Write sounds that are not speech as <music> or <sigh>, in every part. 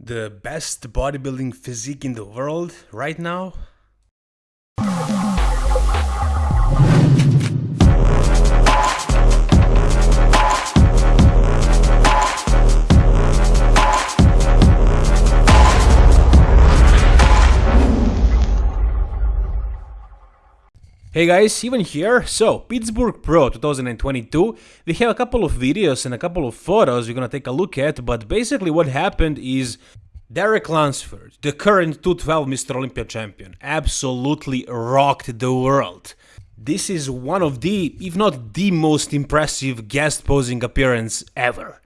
the best bodybuilding physique in the world right now? Hey guys, even here. So, Pittsburgh Pro 2022, we have a couple of videos and a couple of photos we're gonna take a look at, but basically what happened is Derek Lunsford, the current 212 Mr. Olympia champion, absolutely rocked the world. This is one of the, if not the most impressive guest posing appearance ever.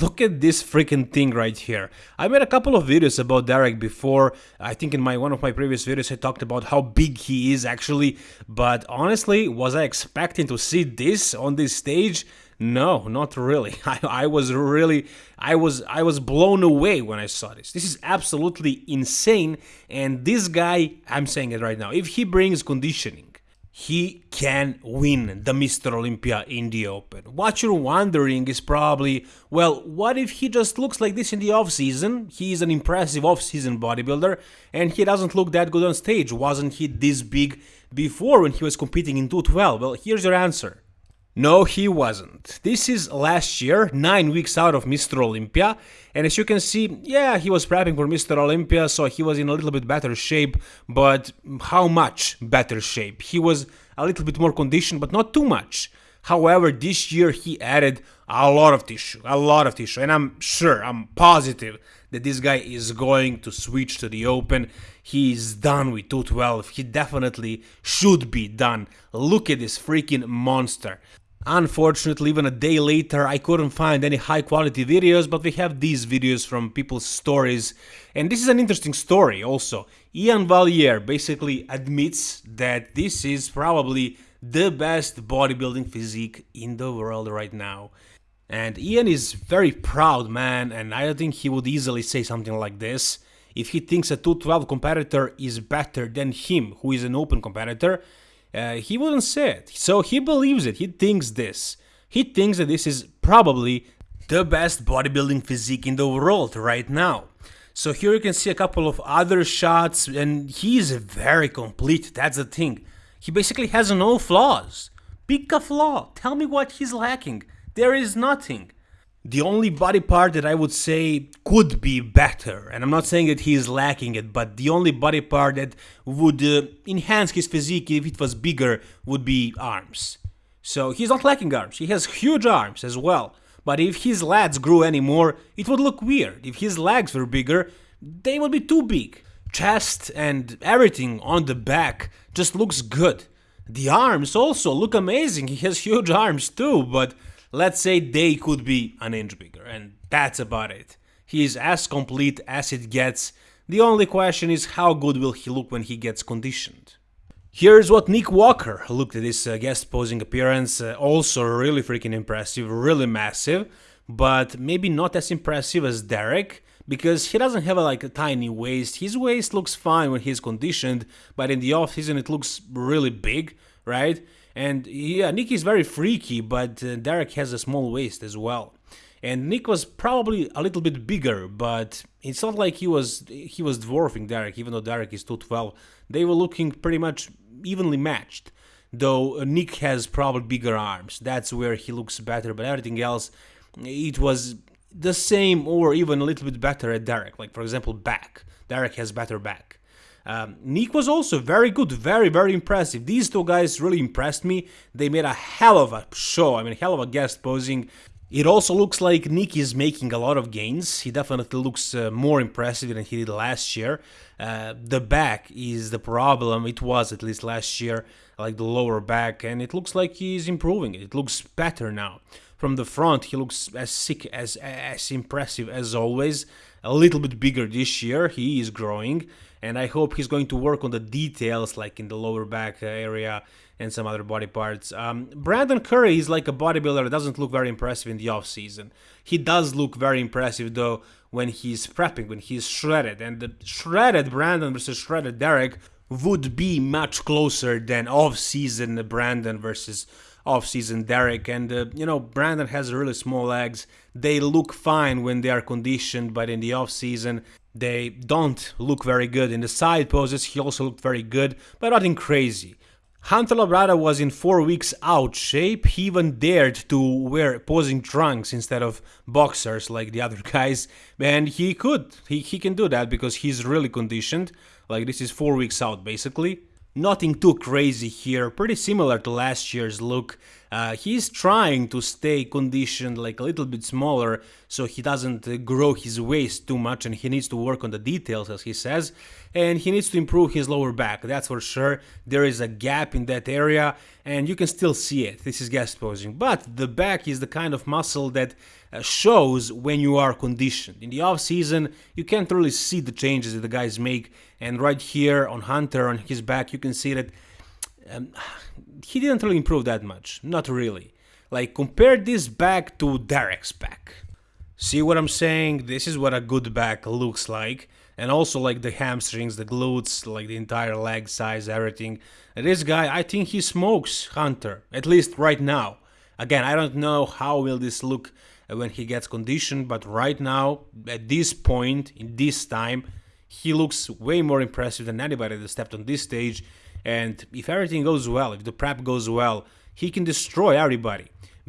Look at this freaking thing right here. I made a couple of videos about Derek before. I think in my one of my previous videos I talked about how big he is actually, but honestly, was I expecting to see this on this stage? No, not really. <laughs> I, I was really I was I was blown away when I saw this. This is absolutely insane and this guy, I'm saying it right now, if he brings conditioning he can win the Mr. Olympia in the Open. What you're wondering is probably, well, what if he just looks like this in the off-season? He's an impressive off-season bodybuilder and he doesn't look that good on stage. Wasn't he this big before when he was competing in 212? Well, here's your answer. No, he wasn't. This is last year, 9 weeks out of Mr. Olympia, and as you can see, yeah, he was prepping for Mr. Olympia, so he was in a little bit better shape, but how much better shape? He was a little bit more conditioned, but not too much. However, this year he added a lot of tissue, a lot of tissue, and I'm sure, I'm positive that this guy is going to switch to the open. He's done with 212. He definitely should be done. Look at this freaking monster. Unfortunately, even a day later, I couldn't find any high quality videos, but we have these videos from people's stories. And this is an interesting story also. Iain Valliere basically admits that this is probably the best bodybuilding physique in the world right now. And Iain is very proud man, and I don't think he would easily say something like this. If he thinks a 212 competitor is better than him, who is an open competitor, uh, he wouldn't say it. So he believes it. He thinks this. He thinks that this is probably the best bodybuilding physique in the world right now. So here you can see a couple of other shots and he's very complete. That's the thing. He basically has no flaws. Pick a flaw. Tell me what he's lacking. There is nothing. The only body part that I would say could be better, and I'm not saying that he is lacking it, but the only body part that would uh, enhance his physique if it was bigger would be arms. So he's not lacking arms, he has huge arms as well. But if his lats grew anymore, it would look weird. If his legs were bigger, they would be too big. Chest and everything on the back just looks good. The arms also look amazing, he has huge arms too, but let's say they could be an inch bigger, and that's about it. He is as complete as it gets, the only question is how good will he look when he gets conditioned. Here's what Nick Walker looked at this uh, guest posing appearance, uh, also really freaking impressive, really massive, but maybe not as impressive as Derek, because he doesn't have a, like a tiny waist. His waist looks fine when he's conditioned, but in the off season it looks really big, right? And yeah, Nick is very freaky, but uh, Derek has a small waist as well. And Nick was probably a little bit bigger, but it's not like he was he was dwarfing Derek, even though Derek is 212. They were looking pretty much evenly matched. Though uh, Nick has probably bigger arms. That's where he looks better, but everything else it was the same or even a little bit better at Derek. Like for example, back. Derek has better back. Um, Nick was also very good, very, very impressive. These two guys really impressed me. They made a hell of a show, I mean, hell of a guest posing. It also looks like Nick is making a lot of gains. He definitely looks uh, more impressive than he did last year. Uh, the back is the problem. It was at least last year, like the lower back, and it looks like he's improving. It looks better now. From the front, he looks as sick, as as impressive as always. A little bit bigger this year. He is growing and I hope he's going to work on the details like in the lower back area and some other body parts. Um, Brandon Curry is like a bodybuilder that doesn't look very impressive in the off season. He does look very impressive though when he's prepping, when he's shredded, and the shredded Brandon versus shredded Derek would be much closer than off season Brandon versus off-season Derek and uh, you know Brandon has really small legs they look fine when they are conditioned but in the off-season they don't look very good. In the side poses he also looked very good but nothing crazy. Hunter Labrada was in 4 weeks out shape, he even dared to wear posing trunks instead of boxers like the other <laughs> guys, and he could, he, he can do that because he's really conditioned, like this is 4 weeks out basically. Nothing too crazy here, pretty similar to last year's look. Uh, he's trying to stay conditioned like a little bit smaller so he doesn't uh, grow his waist too much and he needs to work on the details as he says and he needs to improve his lower back, that's for sure. There is a gap in that area and you can still see it, this is guest posing. But the back is the kind of muscle that uh, shows when you are conditioned. In the off season, you can't really see the changes that the guys make. And right here on Hunter, on his back, you can see that um, <sighs> he didn't really improve that much. Not really. Like, compare this back to Derek's back. See what I'm saying? This is what a good back looks like. And also like the hamstrings, the glutes, like the entire leg size, everything. And this guy, I think he smokes Hunter, at least right now. Again, I don't know how will this look when he gets conditioned, but right now, at this point, in this time, he looks way more impressive than anybody that stepped on this stage. And if everything goes well, if the prep goes well, he can destroy everybody.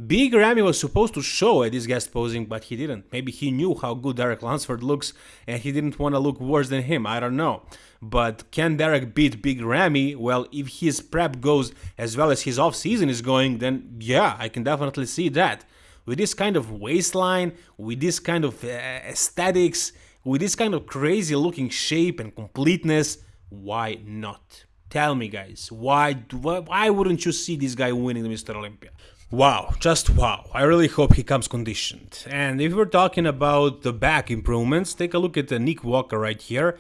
Big Ramy was supposed to show at this guest posing, but he didn't. Maybe he knew how good Derek Lunsford looks and he didn't want to look worse than him, I don't know. But can Derek beat Big Ramy? Well, if his prep goes as well as his off-season is going, then yeah, I can definitely see that with this kind of waistline, with this kind of uh, aesthetics, with this kind of crazy looking shape and completeness, why not? Tell me guys, why, why wouldn't you see this guy winning the Mr. Olympia? Wow, just wow. I really hope he comes conditioned. And if we're talking about the back improvements, take a look at the Nick Walker right here.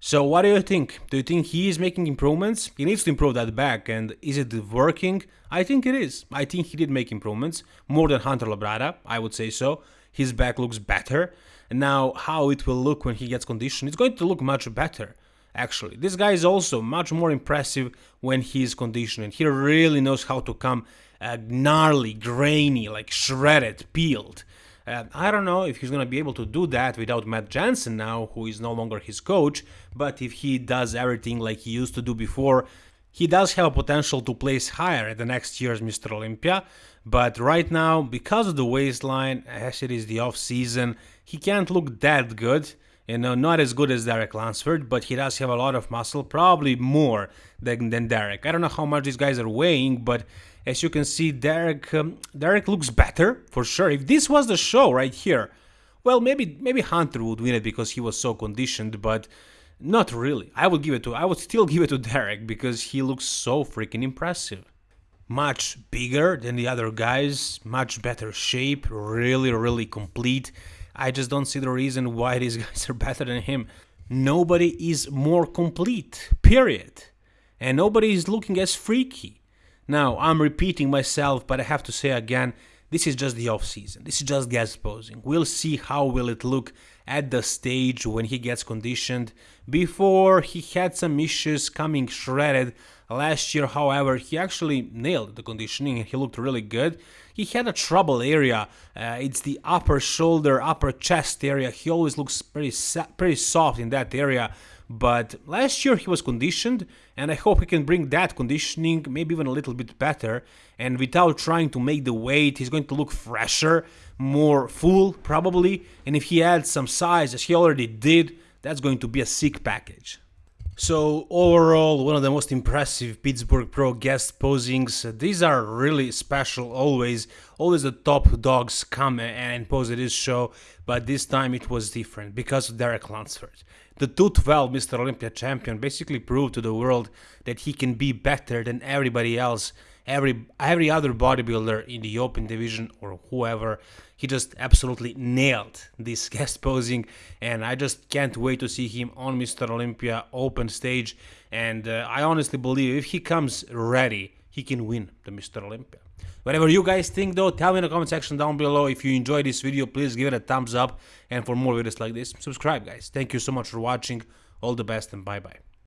So what do you think? Do you think he is making improvements? He needs to improve that back and is it working? I think it is. I think he did make improvements, more than Hunter Labrada, I would say so. His back looks better. And now how it will look when he gets conditioned, it's going to look much better. Actually, this guy is also much more impressive when he is conditioned. He really knows how to come uh, gnarly, grainy, like shredded, peeled. Uh, I don't know if he's to be able to do that without Matt Jansen now, who is no longer his coach, but if he does everything like he used to do before, he does have potential to place higher at the next year's Mr. Olympia, but right now, because of the waistline, as it is the off-season, he can't look that good. You know, not as good as Derek Lunsford, but he does have a lot of muscle, probably more than, than Derek. I don't know how much these guys are weighing, but as you can see, Derek um, Derek looks better for sure. If this was the show right here, well, maybe maybe Hunter would win it because he was so conditioned, but not really. I would give it to I would still <laughs> give it to Derek because he looks so freaking impressive. Much bigger than the other guys, much better shape, really really complete. I just don't see the reason why <laughs> these guys are better than him. Nobody is more complete, period. And nobody is looking as freaky. Now, I'm repeating myself, but I have to say again, this is just the off season. This is just guest posing. We'll see how will it look at the stage when he gets conditioned. Before he had some issues coming shredded last year, however, he actually nailed the conditioning and he looked really good. He had a trouble area. Uh, it's the upper shoulder, upper chest area. He always looks pretty pretty soft in that area. But last year he was conditioned, and I hope he can bring that conditioning maybe even a little bit better. And without trying to make the weight, he's going to look fresher, more full probably. And if he adds some size, as he already did, that's going to be a sick package. So overall, one of the most impressive Pittsburgh Pro guest posings. These are really special always. Always the top dogs come and pose at this show, but this time it was different because of Derek Lunsford. The 212 Mr. Olympia champion basically proved to the world that he can be better than everybody else, every every other bodybuilder in the open division or whoever. He just absolutely nailed this <laughs> guest posing, and I just can't wait to see him on Mr. Olympia open stage. And uh, I honestly believe if he comes ready, he can win the Mr. Olympia. Whatever you guys think though, tell me in the comment section down below. If you enjoyed this video, please give it a thumbs up. And for more videos like this, subscribe guys. Thank you so much for watching. All the best and bye bye.